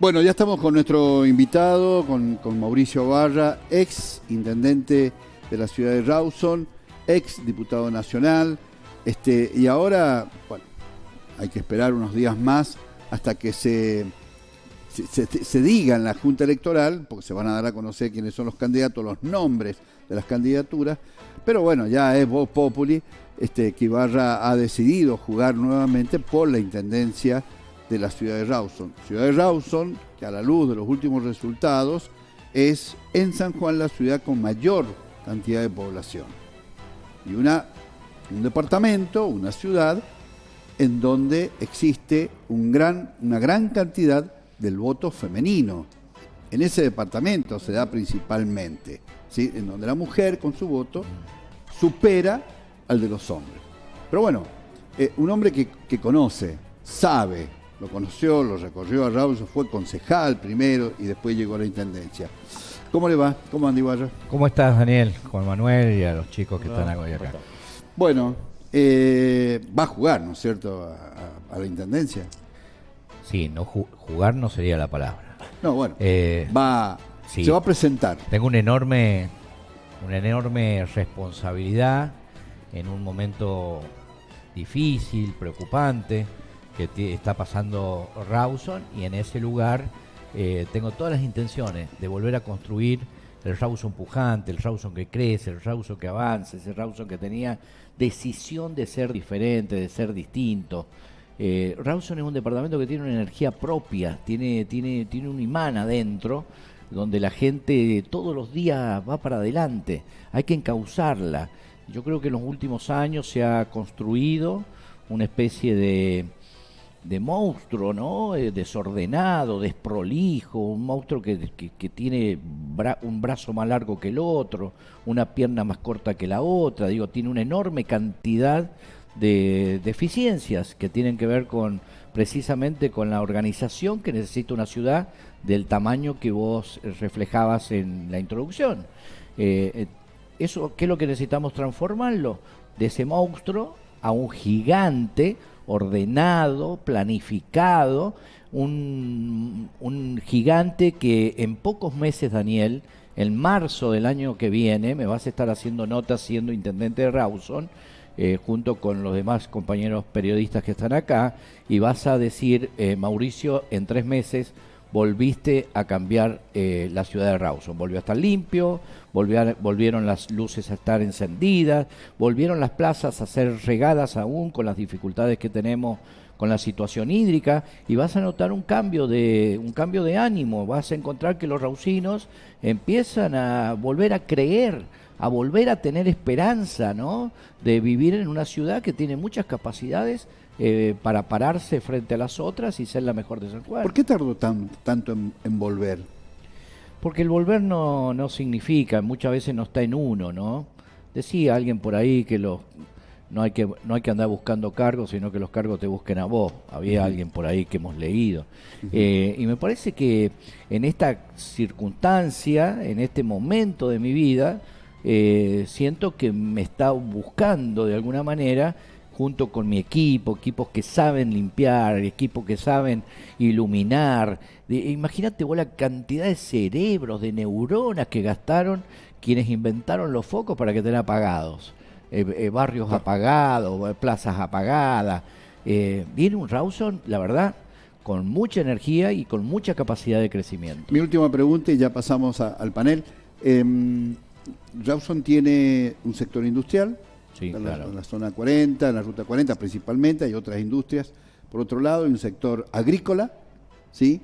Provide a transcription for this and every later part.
Bueno, ya estamos con nuestro invitado, con, con Mauricio Barra, ex intendente de la ciudad de Rawson, ex diputado nacional, este, y ahora, bueno, hay que esperar unos días más hasta que se, se, diga en la Junta Electoral, porque se van a dar a conocer quiénes son los candidatos, los nombres de las candidaturas, pero bueno, ya es Voz Populi, este, que Ibarra ha decidido jugar nuevamente por la intendencia de la ciudad de Rawson. Ciudad de Rawson, que a la luz de los últimos resultados, es en San Juan la ciudad con mayor cantidad de población. Y una, un departamento, una ciudad, en donde existe un gran, una gran cantidad del voto femenino. En ese departamento se da principalmente, ¿sí? en donde la mujer con su voto supera al de los hombres. Pero bueno, eh, un hombre que, que conoce, sabe, lo conoció, lo recorrió a Raúl, fue concejal primero y después llegó a la intendencia. ¿Cómo le va? ¿Cómo anda Ibarra? ¿Cómo estás, Daniel? Juan Manuel y a los chicos que están hoy acá. Bueno, eh, va a jugar, ¿no es cierto?, a, a- a la intendencia. Sí, no ju- jugar no sería la palabra. No, bueno, Eh, va, sí. se va a presentar. Tengo una enorme, una enorme responsabilidad en un momento difícil, preocupante, que está pasando Rawson y en ese lugar eh, tengo todas las intenciones de volver a construir el Rawson pujante, el Rawson que crece, el Rawson que avanza, ese Rawson que tenía decisión de ser diferente, de ser distinto. Eh, Rawson es un departamento que tiene una energía propia, tiene, tiene, tiene un imán adentro, donde la gente todos los días va para adelante, hay que encauzarla. Yo creo que en los últimos años se ha construido una especie de, de monstruo, ¿no? Eh, desordenado, desprolijo, un monstruo que, que- tiene un brazo más largo que el otro, una pierna más corta que la otra, digo, tiene una enorme cantidad de deficiencias que tienen que ver con precisamente con la organización que necesita una ciudad del tamaño que vos reflejabas en la introducción. Eh, eh, eso, ¿qué es lo que necesitamos transformarlo? De ese monstruo a un gigante ordenado, planificado, un, un gigante que en pocos meses, Daniel, en marzo del año que viene, me vas a estar haciendo notas siendo intendente de Rawson, eh, junto con los demás compañeros periodistas que están acá, y vas a decir, eh, Mauricio, en tres meses volviste a cambiar eh, la ciudad de Rawson. Volvió a estar limpio, volvieron las luces a estar encendidas, volvieron las plazas a ser regadas aún con las dificultades que tenemos con la situación hídrica y vas a notar un cambio de un cambio de ánimo, vas a encontrar que los raucinos empiezan a volver a creer, a volver a tener esperanza, ¿no? De vivir en una ciudad que tiene muchas capacidades eh, para pararse frente a las otras y ser la mejor de San Juan. ¿Por qué tardó tan- tanto en, en volver? Porque el volver no, no significa, muchas veces no está en uno, ¿no? Decía alguien por ahí que los no hay que no hay que andar buscando cargos, sino que los cargos te busquen a vos. Había alguien por ahí que hemos leído. Eh, y me parece que en esta circunstancia, en este momento de mi vida, eh, siento que me está buscando de alguna manera junto con mi equipo, equipos que saben limpiar, equipos que saben iluminar. Imagínate vos la cantidad de cerebros, de neuronas que gastaron quienes inventaron los focos para que estén apagados. Eh, eh, barrios apagados, eh, plazas apagadas. Eh, viene un Rawson, la verdad, con mucha energía y con mucha capacidad de crecimiento. Mi última pregunta y ya pasamos a- al panel. Eh, Rawson tiene un sector industrial, Sí, en la, claro. en la zona 40, en la ruta 40 principalmente, hay otras industrias. Por otro lado, hay un sector agrícola, ¿sí?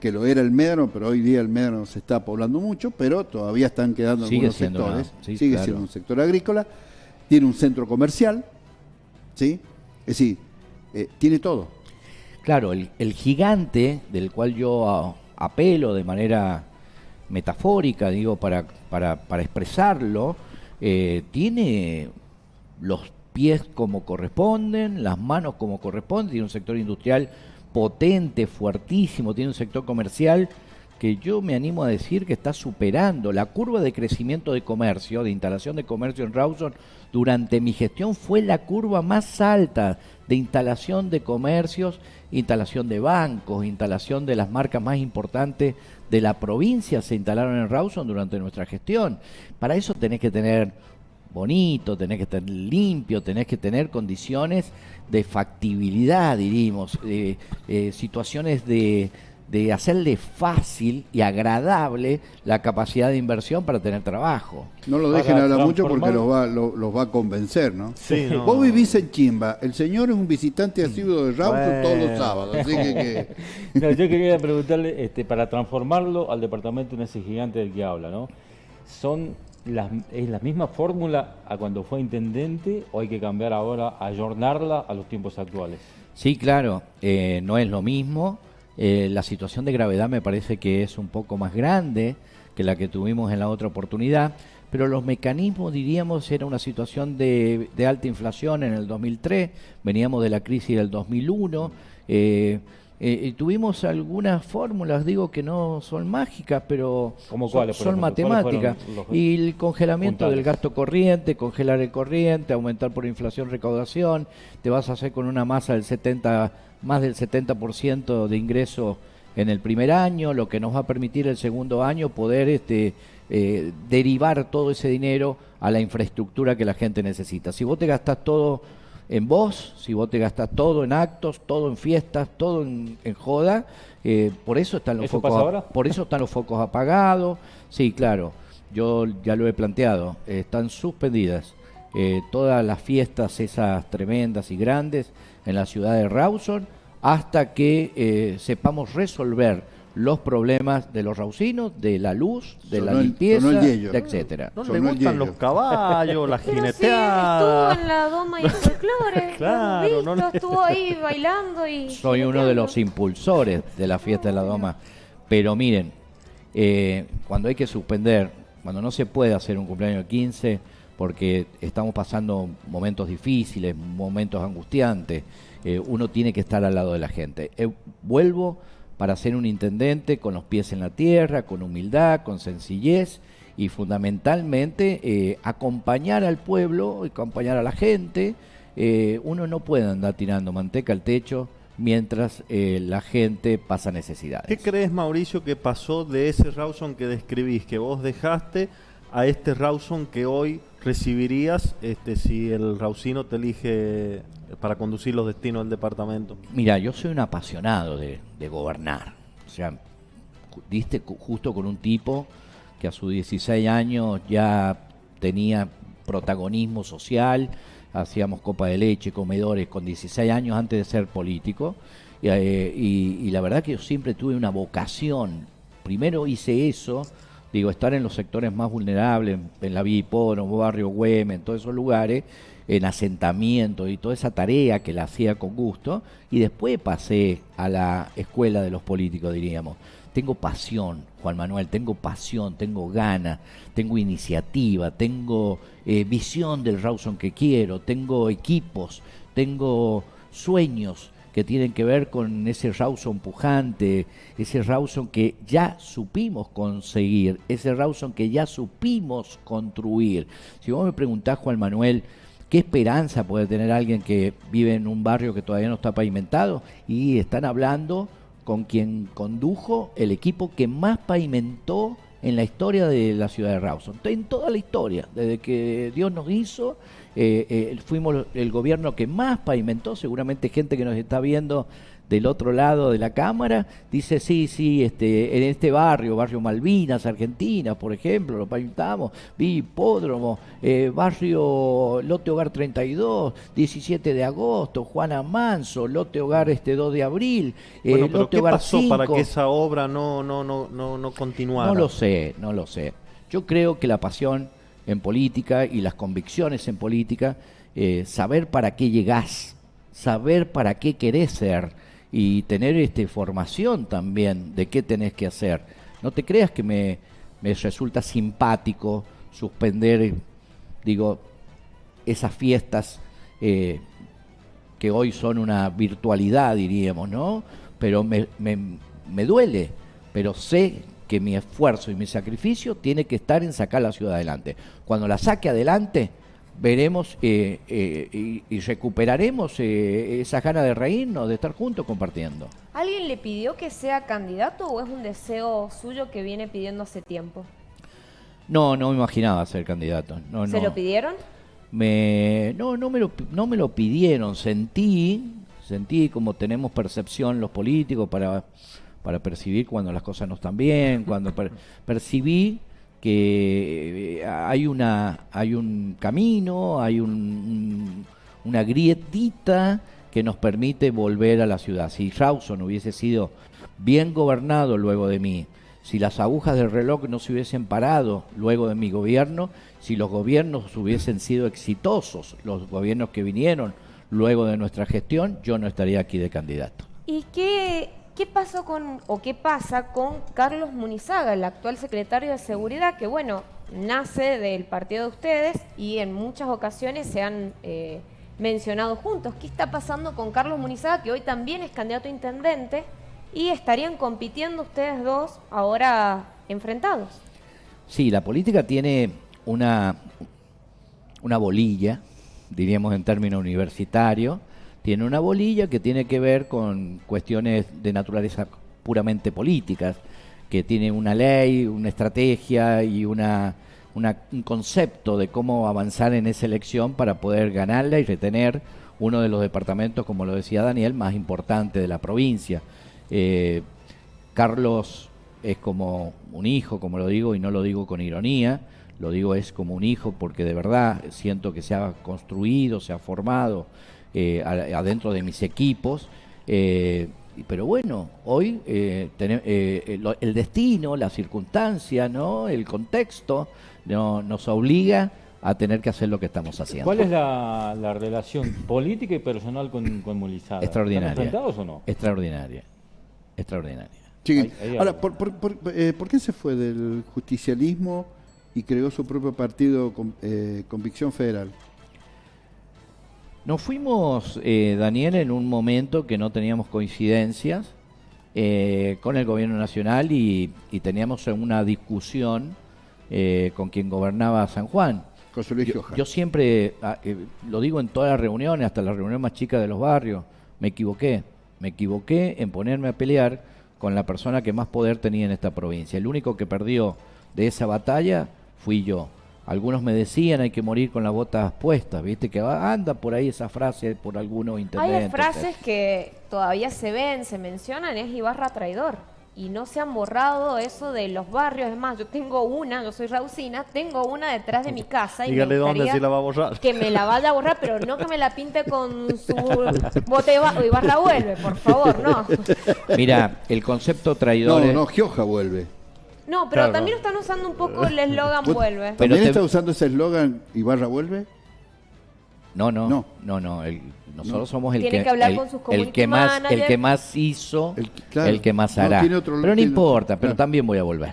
que lo era el Médano, pero hoy día el Médano se está poblando mucho, pero todavía están quedando Sigue algunos sectores. sí, Sigue claro. siendo un sector agrícola. Tiene un centro comercial, ¿sí? Es decir, eh, tiene todo. Claro, el, el gigante del cual yo apelo de manera metafórica, digo, para, para, para expresarlo, eh, tiene los pies como corresponden, las manos como corresponden, tiene un sector industrial potente, fuertísimo, tiene un sector comercial que yo me animo a decir que está superando la curva de crecimiento de comercio, de instalación de comercio en Rawson, durante mi gestión fue la curva más alta de instalación de comercios, instalación de bancos, instalación de las marcas más importantes de la provincia se instalaron en Rawson durante nuestra gestión. Para eso tenés que tener bonito, tenés que tener limpio, tenés que tener condiciones de factibilidad, diríamos, eh, situaciones de, de hacerle fácil y agradable la capacidad de inversión para tener trabajo. No lo dejen hablar mucho porque los va, los, va a convencer, ¿no? Sí, Vos vivís en Chimba, el señor es un visitante asiduo de Rawson todos los sábados, así que... yo quería preguntarle, este, para transformarlo al departamento en ese gigante del que habla, ¿no? ¿Son ¿Es la misma fórmula a cuando fue intendente o hay que cambiar ahora, ayornarla a los tiempos actuales? Sí, claro, eh, no es lo mismo eh, la situación de gravedad me parece que es un poco más grande que la que tuvimos en la otra oportunidad, pero los mecanismos, diríamos, era una situación de, alta inflación en el 2003, veníamos de la crisis del 2001. Eh, eh, tuvimos algunas fórmulas, digo que no son mágicas, pero son, matemáticas. Y el congelamiento del gasto corriente, congelar el corriente, aumentar por inflación recaudación, te vas a hacer con una masa del 70, más del 70% de ingreso en el primer año, lo que nos va a permitir el segundo año poder este, eh, derivar todo ese dinero a la infraestructura que la gente necesita. Si vos te gastás todo en vos, si vos te gastas todo en actos, todo en fiestas, todo en, joda, eh, por eso están los focos por eso están los focos apagados. Sí, claro, yo ya lo he planteado, están suspendidas eh, todas las fiestas esas tremendas y grandes en la ciudad de Rawson hasta que eh, sepamos resolver los problemas de los raucinos, de la luz, de la limpieza, etcétera. No le gustan los caballos, la jineteada. estuvo en la doma y el folclore, claro, no estuvo ahí bailando y... Soy uno de los impulsores de la fiesta de la doma. Pero miren, eh, cuando hay que suspender, cuando no se puede hacer un cumpleaños de 15, porque estamos pasando momentos difíciles, momentos angustiantes, eh, uno tiene que estar al lado de la gente. Eh, vuelvo para ser un intendente con los pies en la tierra, con humildad, con sencillez y fundamentalmente eh, acompañar al pueblo, acompañar a la gente. Eh, uno no puede andar tirando manteca al techo mientras eh, la gente pasa necesidades. ¿Qué crees, Mauricio, que pasó de ese Rawson que describís, que vos dejaste a este Rawson que hoy recibirías este, si el Rausino te elige para conducir los destinos del departamento? Mira, yo soy un apasionado de, gobernar. O sea, diste justo con un tipo que a sus 16 años ya tenía protagonismo social, hacíamos copa de leche, comedores con 16 años antes de ser político. Eh, y, la verdad que yo siempre tuve una vocación. Primero hice eso, digo, estar en los sectores más vulnerables, en la Vía Hipódromo, Barrio Güemes, en todos esos lugares, en asentamiento y toda esa tarea que la hacía con gusto, y después pasé a la escuela de los políticos, diríamos. Tengo pasión, Juan Manuel, tengo pasión, tengo gana, tengo iniciativa, tengo eh, visión del Rawson que quiero, tengo equipos, tengo sueños que tienen que ver con ese Rawson pujante, ese Rawson que ya supimos conseguir, ese Rawson que ya supimos construir. Si vos me preguntás, Juan Manuel, ¿Qué esperanza puede tener alguien que vive en un barrio que todavía no está pavimentado? Y están hablando con quien condujo el equipo que más pavimentó en la historia de la ciudad de Rawson. En toda la historia, desde que Dios nos hizo, eh, eh, fuimos el gobierno que más pavimentó, seguramente gente que nos está viendo del otro lado de la cámara, dice, sí, sí, este, en este barrio, barrio Malvinas, Argentina, por ejemplo, lo pintamos, vi hipódromo, eh, barrio Lote Hogar 32, 17 de agosto, Juana Manso, Lote Hogar este 2 de abril, eh, bueno, pero ¿qué pasó para que esa obra no, no, no, no, no continuara? No lo sé, no lo sé. Yo creo que la pasión en política y las convicciones en política, eh, saber para qué llegás, saber para qué querés ser, y tener este, formación también de qué tenés que hacer. No te creas que me, me resulta simpático suspender, digo, esas fiestas eh, que hoy son una virtualidad, diríamos, ¿no? Pero me, me, me duele, pero sé que mi esfuerzo y mi sacrificio tiene que estar en sacar la ciudad adelante. Cuando la saque adelante, veremos eh, eh, y, recuperaremos eh, esa gana de reírnos, de estar juntos compartiendo. ¿Alguien le pidió que sea candidato o es un deseo suyo que viene pidiendo hace tiempo? No, no me imaginaba ser candidato. No, ¿Se lo pidieron? Me, no, no me, lo, no me lo pidieron. Sentí, sentí como tenemos percepción los políticos para, para percibir cuando las cosas no están bien, cuando percibí que eh, hay una hay un camino, hay un, una grietita que nos permite volver a la ciudad. Si Rawson hubiese sido bien gobernado luego de mí, si las agujas del reloj no se hubiesen parado luego de mi gobierno, si los gobiernos hubiesen sido exitosos, los gobiernos que vinieron luego de nuestra gestión, yo no estaría aquí de candidato. ¿Y qué ¿Qué pasó con, o qué pasa con Carlos Munizaga, el actual secretario de Seguridad, que bueno, nace del partido de ustedes y en muchas ocasiones se han eh, mencionado juntos? ¿Qué está pasando con Carlos Munizaga, que hoy también es candidato a intendente y estarían compitiendo ustedes dos ahora enfrentados? Sí, la política tiene una, una bolilla, diríamos en términos universitarios, tiene una bolilla que tiene que ver con cuestiones de naturaleza puramente políticas, que tiene una ley, una estrategia y una, un concepto de cómo avanzar en esa elección para poder ganarla y retener uno de los departamentos, como lo decía Daniel, más importante de la provincia. Eh, Carlos es como un hijo, como lo digo, y no lo digo con ironía, lo digo es como un hijo porque de verdad siento que se ha construido, se ha formado eh, adentro de mis equipos. Eh, pero bueno, hoy eh, el destino, la circunstancia, ¿no? el contexto no, nos obliga a tener que hacer lo que estamos haciendo. ¿Cuál es la, relación política y personal con, con Extraordinaria. ¿Están o no? Extraordinaria. Extraordinaria. Ahora, ¿por, por, qué se fue del justicialismo y creó su propio partido, Convicción Federal? Nos fuimos, eh, Daniel, en un momento que no teníamos coincidencias eh, con el gobierno nacional y, teníamos una discusión eh, con quien gobernaba San Juan. yo, yo, siempre, ah, lo digo en todas las reuniones, hasta la reunión más chica de los barrios, me equivoqué. Me equivoqué en ponerme a pelear con la persona que más poder tenía en esta provincia. El único que perdió de esa batalla fui yo. Algunos me decían hay que morir con las botas puestas, viste que anda por ahí esa frase por algunos intendentes. Hay frases que todavía se ven, se mencionan, es Ibarra traidor. Y no se han borrado eso de los barrios. Es más, yo tengo una, yo soy Rausina, tengo una detrás de mi casa. Y Dígale dónde si la va a borrar. Que me la vaya a borrar, pero no que me la pinte con su bote de Ibarra vuelve, por favor, no. Mira, el concepto traidor. No, no, Gioja vuelve. No, pero también están usando un poco el eslogan vuelve. ¿También está usando ese eslogan y barra vuelve? No, no, no, no, no nosotros somos el que, hablar el, con sus el que más el que más hizo, el, que más hará. pero no importa, pero también voy a volver.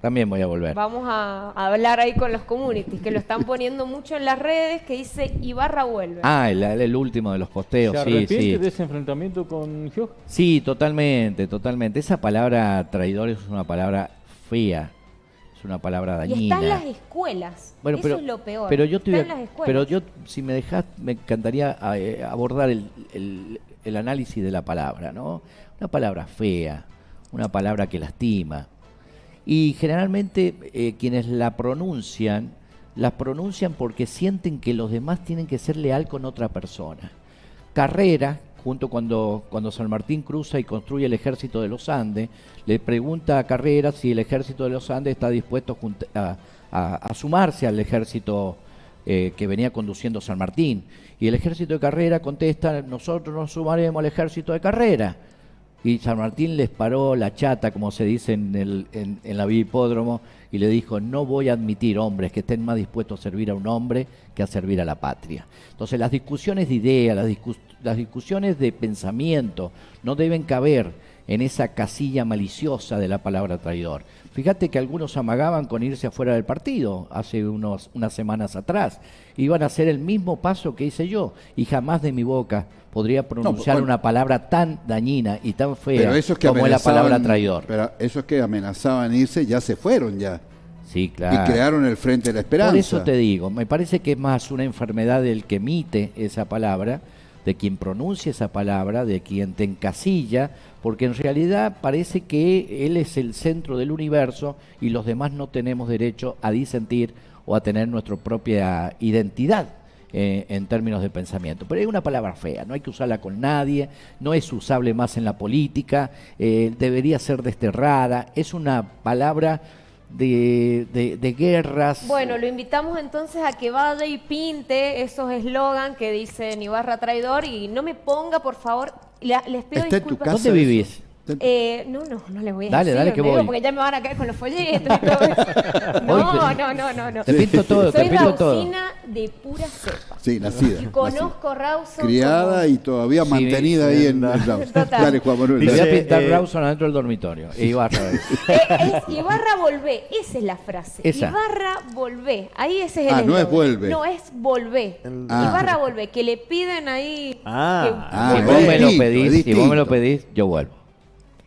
También voy a volver. Vamos a, hablar ahí con los communities, que lo están poniendo mucho en las redes, que dice Ibarra vuelve. Ah, el, último de los posteos, ¿Se sí, de ese enfrentamiento con Gio? Sí, totalmente, totalmente. Esa palabra traidor es una palabra fea, es una palabra dañina. Y está en las escuelas. Bueno, Eso es lo peor. Pero yo, pero yo, si me dejas, me encantaría eh, abordar el, el, análisis de la palabra, ¿no? Una palabra fea, una palabra que lastima. Y generalmente eh, quienes la pronuncian, la pronuncian porque sienten que los demás tienen que ser leal con otra persona. Carrera, junto cuando, cuando San Martín cruza y construye el ejército de los Andes, le pregunta a Carrera si el ejército de los Andes está dispuesto a, sumarse al ejército eh, que venía conduciendo San Martín. Y el ejército de Carrera contesta, nosotros nos sumaremos al ejército de Carrera. Y San Martín les paró la chata, como se dice en, el, en, en la hipódromo, y le dijo, no voy a admitir hombres que estén más dispuestos a servir a un hombre que a servir a la patria. Entonces las discusiones de ideas, las, las discusiones de pensamiento no deben caber en esa casilla maliciosa de la palabra traidor. Fíjate que algunos amagaban con irse afuera del partido hace unos, unas semanas atrás. Iban a hacer el mismo paso que hice yo y jamás de mi boca podría pronunciar bueno. una palabra tan dañina y tan fea Pero es que como es la palabra amenazaban- traidor. Pero eso es que amenazaban irse, ya se fueron ya. Sí, claro. Y crearon el Frente de la Esperanza. Por eso te digo, me parece que es más una enfermedad del que emite esa palabra, de quien pronuncia esa palabra, de quien te encasilla, porque en realidad parece que él es el centro del universo y los demás no tenemos derecho a disentir o a tener nuestra propia identidad. eh, en términos de pensamiento. Pero es una palabra fea, no hay que usarla con nadie, no es usable más en la política, eh, debería ser desterrada, es una palabra de, de- de guerras. Bueno, lo invitamos entonces a que vaya y pinte esos eslogan que dicen Ibarra traidor y no me ponga, por favor, la- les pido Está en tu casa. ¿Dónde eso. vivís? Eh, no, no, no les voy a Dale, decir. dale, que voy. Porque ya me van a caer con los folletos y todo eso. No, te- no, no, no, no. Te pinto todo, te Soy pinto todo. raucina de pura cepa. Sí, nacida. Y nacida. conozco Rawson Criada como- y todavía Sí, mantenida ahí en el Rawson. Total. Dale, Juan Manuel. Te voy a pintar eh, Rawson adentro del dormitorio. E Ibarra. Eh, es Ibarra volvé, esa es la frase. Esa. Ibarra volvé, ahí ese es el Ah, no es vuelve. No, es volvé. Ah. Ibarra volvé, que le piden ahí. Ah. Ah, si es vos me lo pedís, si vos me lo pedís, yo vuelvo.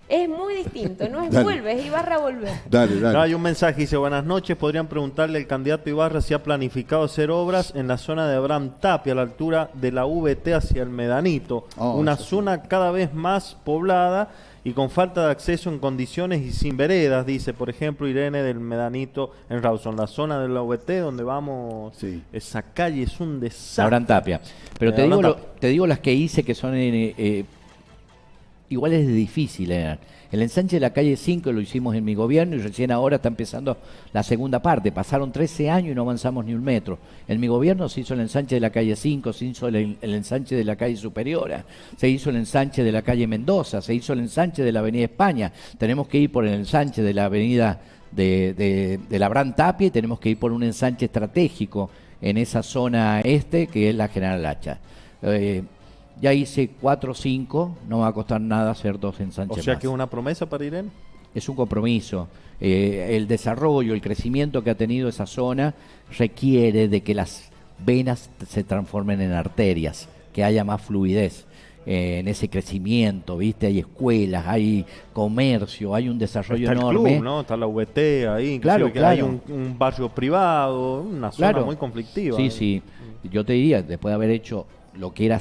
Es muy distinto, no es Dale. vuelve, es Ibarra volvé. Dale, dale. No, hay un mensaje, dice, buenas noches, podrían preguntarle al candidato Ibarra si ha planificado hacer obras en la zona de Abraham Tapia, a la altura de la VT hacia el Medanito, Oh, una sí. zona cada vez más poblada y con falta de acceso en condiciones y sin veredas, dice, por ejemplo, Irene del Medanito en Rawson, la zona de la VT donde vamos, Sí. esa calle es un desastre. Abraham Tapia. Pero Eh, te digo, lo- te digo las que hice que son eh, eh, iguales de difícil. eran. El ensanche de la calle 5 lo hicimos en mi gobierno y recién ahora está empezando la segunda parte. Pasaron 13 años y no avanzamos ni un metro. En mi gobierno se hizo el ensanche de la calle 5, se hizo el, ensanche de la calle Superiora, se hizo el ensanche de la calle Mendoza, se hizo el ensanche de la avenida España. Tenemos que ir por el ensanche de la avenida de, de, de Tapia y tenemos que ir por un ensanche estratégico en esa zona este que es la General Hacha. Eh, ya hice cuatro o cinco, no me va a costar nada hacer dos O ensanches sea más. que es una promesa para Irene. Es un compromiso. Eh, el desarrollo, el crecimiento que ha tenido esa zona requiere de que las venas se transformen en arterias, que haya más fluidez eh, en ese crecimiento, ¿viste? Hay escuelas, hay comercio, hay un desarrollo Está el enorme. club, ¿no? Está la VT ahí, Claro, que hay claro. un, un barrio privado, una zona Claro. muy conflictiva. Sí, sí. Yo te diría, después de haber hecho lo que era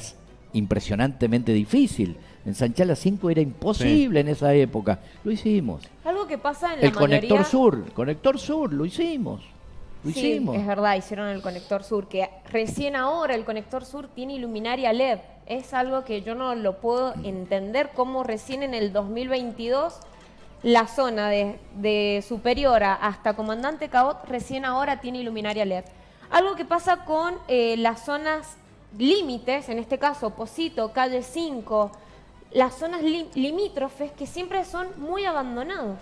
impresionantemente difícil, ensanchar las 5 era imposible en esa época. Lo hicimos. Algo que pasa en la El conector mayoría... sur, el conector sur, lo hicimos. Lo Sí, hicimos. es verdad, hicieron el conector sur, que recién ahora el conector sur tiene iluminaria LED. Es algo que yo no lo puedo entender cómo recién en el 2022 la zona de, de Superiora hasta Comandante Cabot recién ahora tiene iluminaria LED. Algo que pasa con eh, las zonas límites, en este caso Posito, Calle 5, las zonas li- limítrofes que siempre son muy abandonados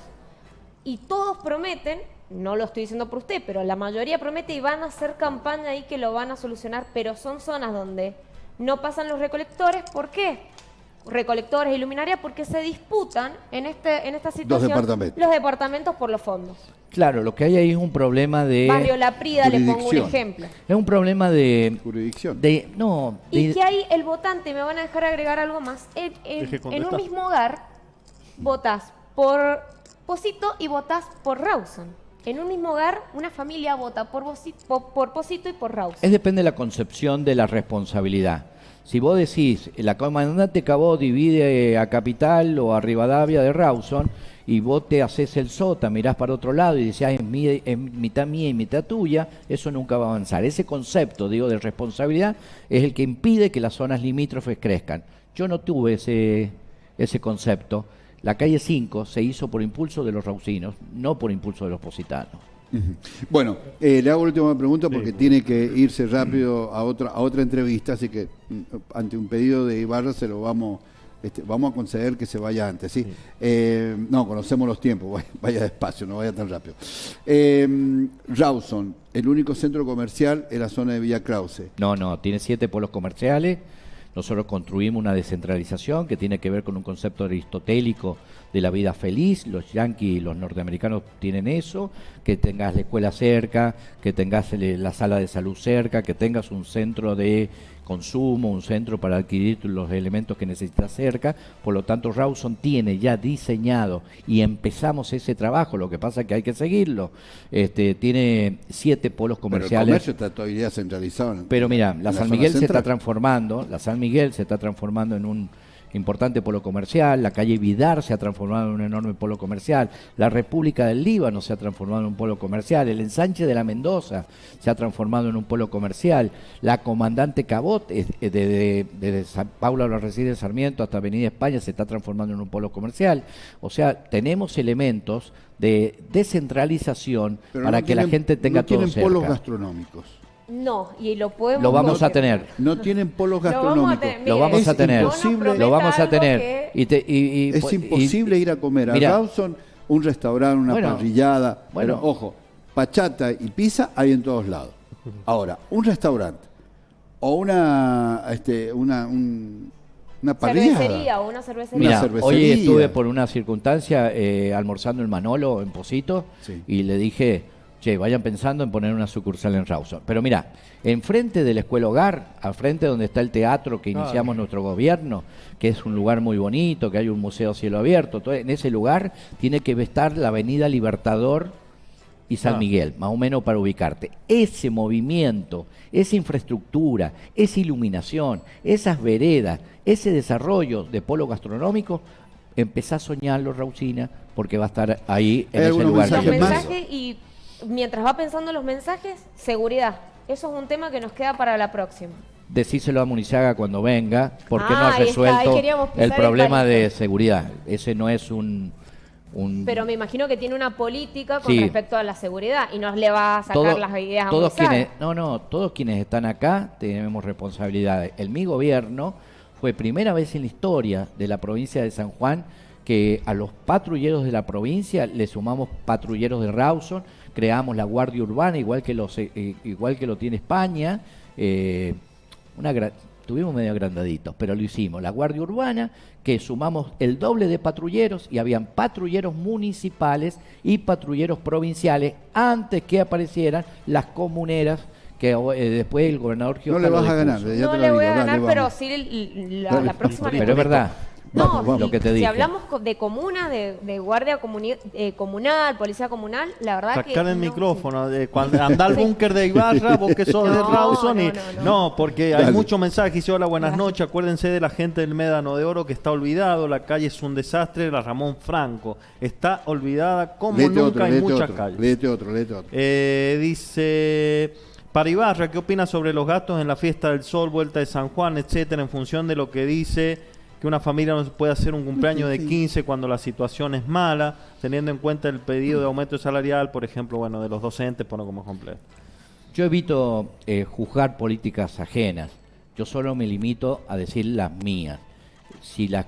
y todos prometen, no lo estoy diciendo por usted, pero la mayoría promete y van a hacer campaña ahí que lo van a solucionar, pero son zonas donde no pasan los recolectores. ¿Por qué? Recolectores y luminarias porque se disputan en, este, en esta situación departamentos. los departamentos por los fondos. Claro, lo que hay ahí es un problema de. Barrio La Prida, le pongo un ejemplo. Es un problema de. Jurisdicción. de no. Y que ahí el votante, me van a dejar agregar algo más, en, en- Deje en un mismo hogar votás por Posito y votás por Rawson. En un mismo hogar, una familia vota por, Bosi- po- por Posito y por Rawson. Es depende de la concepción de la responsabilidad. Si vos decís, la comandante Cabot divide a Capital o a Rivadavia de Rawson, y vos te haces el sota, mirás para otro lado y decís, "Ah, es, es mitad mía y mitad tuya, eso nunca va a avanzar. Ese concepto, digo, de responsabilidad es el que impide que las zonas limítrofes crezcan. Yo no tuve ese, ese concepto. La calle 5 se hizo por impulso de los raucinos, no por impulso de los positanos. Bueno, eh, le hago la última pregunta porque tiene que irse rápido a otra a otra entrevista, así que mm, ante un pedido de Ibarra se lo vamos este, vamos a conceder que se vaya antes, ¿sí? Eh, no, conocemos los tiempos, vaya, vaya despacio, no vaya tan rápido. Eh, Rawson, el único centro comercial es la zona de Villa Krause. No, no, tiene siete polos comerciales, Nosotros construimos una descentralización que tiene que ver con un concepto aristotélico de la vida feliz. Los yanquis y los norteamericanos tienen eso, que tengas la escuela cerca, que tengas la sala de salud cerca, que tengas un centro de consumo, un centro para adquirir los elementos que necesitas cerca. Por lo tanto, Rawson tiene ya diseñado y empezamos ese trabajo. Lo que pasa es que hay que seguirlo. Este, tiene siete polos comerciales. Pero el comercio está todavía centralizado. Pero mira, la San Miguel se está transformando. La San Miguel se está transformando en un importante polo comercial, la calle Vidar se ha transformado en un enorme polo comercial, la República del Líbano se ha transformado en un polo comercial, el ensanche de la Mendoza se ha transformado en un polo comercial, la Comandante Cabot, desde de, San Paulo los Residencias Sarmiento hasta Avenida España, se está transformando en un polo comercial. O sea, tenemos elementos de descentralización para que la gente tenga no todo tienen polos gastronómicos. No, y lo podemos. Lo vamos a tener. No tienen polos gastronómicos. Lo vamos a tener. Lo vamos a tener. es imposible ir a comer a Rawson, un restaurante, una parrillada. Bueno, ojo, pachata y pizza hay en todos lados. Ahora, un restaurante o una, este, una, una parrilla. Cervecería o una cervecería. Mira, hoy estuve por una circunstancia eh, almorzando en Manolo, en Posito, y le dije che, vayan pensando en poner una sucursal en Rawson. Pero mira, enfrente de la escuela hogar, al frente donde está el teatro que iniciamos nuestro gobierno, que es un lugar muy bonito, que hay un museo cielo abierto, todo, en ese lugar tiene que estar la avenida Libertador y San ah. Miguel, más o menos para ubicarte. Ese movimiento, esa infraestructura, esa iluminación, esas veredas, ese desarrollo de polo gastronómico, empezá a soñarlo, Rausina, porque va a estar ahí en ese lugar. y mientras va pensando los mensajes, seguridad. Eso es un tema que nos queda para la próxima. Decíselo a Munizaga cuando venga, porque no ha resuelto el problema de seguridad. Ese no es un, Pero me imagino que tiene una política con respecto a la seguridad y no le va a sacar las ideas todos quienes No, no, todos quienes están acá tenemos responsabilidades. El mi gobierno fue primera vez en la historia de la provincia de San Juan que a los patrulleros de la provincia le sumamos patrulleros de Rawson, creamos la Guardia Urbana, igual que, los, eh, eh, igual que lo tiene España. Eh, una tuvimos medio agrandaditos, pero lo hicimos. La Guardia Urbana, que sumamos el doble de patrulleros y habían patrulleros municipales y patrulleros provinciales antes que aparecieran las comuneras que después el gobernador No le vas a ganar, no le voy a ganar, pero sí la, la próxima. Pero es verdad. No, lo que te si hablamos de comuna, de, guardia eh, comunal, policía comunal, la verdad Sacar que... Sacar el micrófono, de, cuando anda al búnker de Ibarra, vos que sos de Rawson y... No, porque hay muchos mensajes, dice hola, buenas noches, acuérdense de la gente del Médano de Oro que está olvidado, la calle es un desastre, la Ramón Franco, está olvidada como nunca en muchas calles. Léete otro, léete otro. Eh, dice... Para Ibarra, ¿qué opina sobre los gastos en la fiesta del sol, vuelta de San Juan, etcétera, en función de lo que dice que una familia no puede hacer un cumpleaños de 15 cuando la situación es mala, teniendo en cuenta el pedido de aumento salarial, por ejemplo, bueno, de los docentes, pongo como completo. Yo evito eh, juzgar políticas ajenas. Yo solo me limito a decir las mías. Si la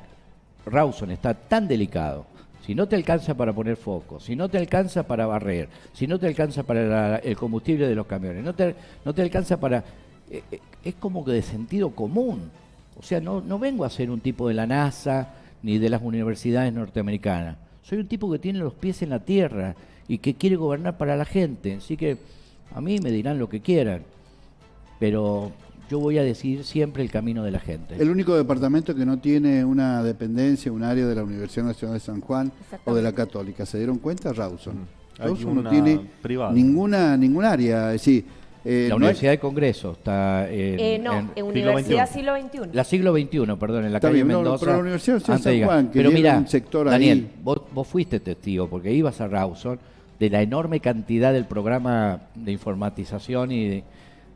Rawson está tan delicado, si no te alcanza para poner foco, si no te alcanza para barrer, si no te alcanza para el combustible de los camiones, no te, no te alcanza para... Eh, eh, es como que de sentido común. O sea, no, no vengo a ser un tipo de la NASA ni de las universidades norteamericanas. Soy un tipo que tiene los pies en la tierra y que quiere gobernar para la gente. Así que a mí me dirán lo que quieran, pero yo voy a decidir siempre el camino de la gente. El único departamento que no tiene una dependencia, un área de la Universidad Nacional de San Juan o de la Católica, ¿se dieron cuenta? Rawson. Mm. Rawson no tiene ninguna, ningún área. Es decir, eh, la Universidad de Congreso está en, eh, no, en, Universidad siglo XXI. La siglo XXI, perdón, en la calle Mendoza. pero la Universidad de San Juan, que pero mira, un sector Daniel, Vos, vos, fuiste testigo, porque ibas a Rawson, de la enorme cantidad del programa de informatización y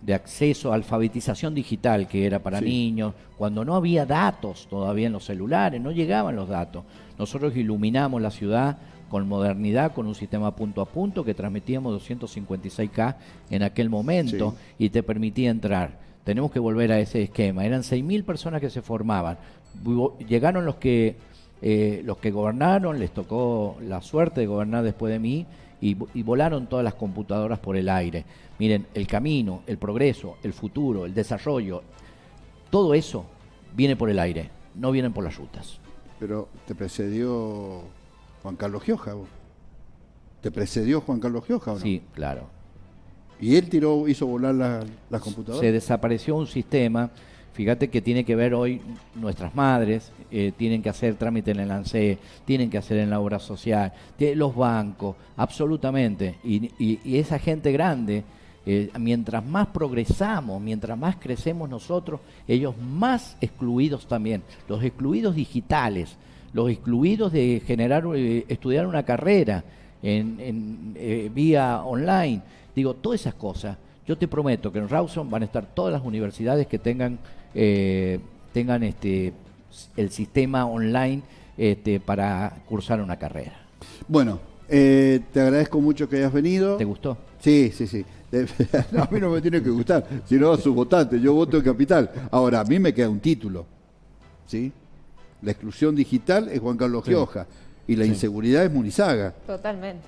de, acceso, alfabetización digital que era para niños, cuando no había datos todavía en los celulares, no llegaban los datos. Nosotros iluminamos la ciudad con modernidad, con un sistema punto a punto que transmitíamos 256K en aquel momento y te permitía entrar. Tenemos que volver a ese esquema. Eran 6.000 personas que se formaban. Llegaron los que, eh, los que gobernaron, les tocó la suerte de gobernar después de mí y, y volaron todas las computadoras por el aire. Miren, el camino, el progreso, el futuro, el desarrollo, todo eso viene por el aire, no vienen por las rutas. Pero te precedió Juan Carlos Gioja. vos. ¿Te precedió Juan Carlos Gioja o no? Sí, claro. Y él tiró, hizo volar la- las computadoras. Se desapareció un sistema, fíjate que tiene que ver hoy nuestras madres, eh, tienen que hacer trámite en el ANSE, tienen que hacer en la obra social, los bancos, absolutamente. Y, y- y esa gente grande, eh, mientras más progresamos, mientras más crecemos nosotros, ellos más excluidos también. Los excluidos digitales, los excluidos de generar, eh, estudiar una carrera en, en, eh, vía online. Digo, todas esas cosas. Yo te prometo que en Rawson van a estar todas las universidades que tengan, eh, tengan este, el sistema online este, para cursar una carrera. Bueno, eh, te agradezco mucho que hayas venido. ¿Te gustó? Sí, sí, sí. No, a mí no me tiene que gustar, sino a sus votantes. Yo voto en capital. Ahora, a mí me queda un título. ¿Sí? La exclusión digital es Juan Carlos Gioja y la inseguridad es Munizaga. Totalmente.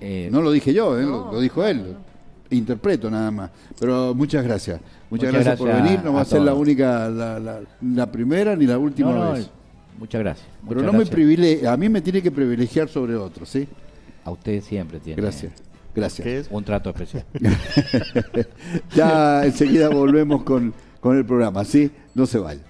Eh, No lo dije yo, ¿eh? lo, No, lo dijo él. no. Interpreto nada más. Pero muchas gracias. Muchas, Muchas gracias, por venir. No va a ser la única, la, la- la primera ni la última no, no, vez. muchas gracias. Pero muchas no me gracias. privilegia, a mí me tiene que privilegiar sobre otros, ¿sí? A ustedes siempre tienen Gracias. Gracias. ¿Qué es? un trato especial. ya enseguida volvemos con, con el programa, ¿sí? No se vayan.